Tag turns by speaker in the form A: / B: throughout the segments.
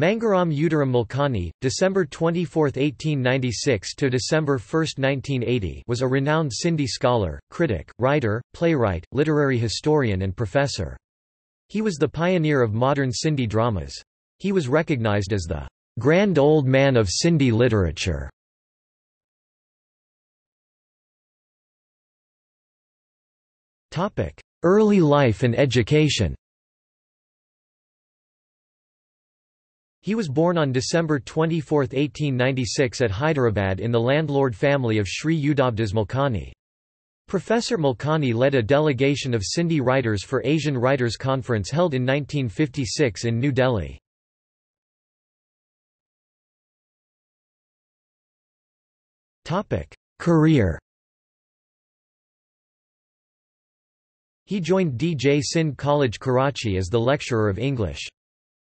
A: Mangharam Udharam Malkani, December 24, 1896 to December 1, 1980, was a renowned Sindhi scholar, critic, writer, playwright, literary historian and professor. He was the pioneer of modern Sindhi dramas. He was recognized as the grand old man of Sindhi literature. Topic: Early life and education. He was born on December 24, 1896 at Hyderabad in the landlord family of Sri Udavdas Malkani. Professor Malkani led a delegation of Sindhi writers for Asian Writers' Conference held in 1956 in New Delhi. Career He joined D. J. Sindh College Karachi as the lecturer of English.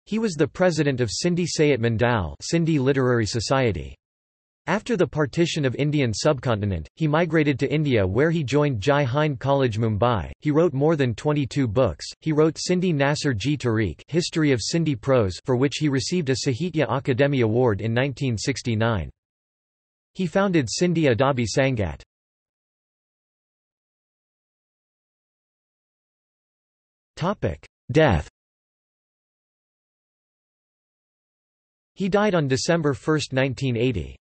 A: He was the president of Sindhi Sayat Mandal Sindhi Literary Society. After the partition of Indian subcontinent, he migrated to India where he joined Jai Hind College Mumbai. He wrote more than 22 books. He wrote Sindhi Nasir Ji Tariq History of Sindhi Prose for which he received a Sahitya Akademi Award in 1969. He founded Sindhi Adabi Sangat. Death He died on December 1, 1980.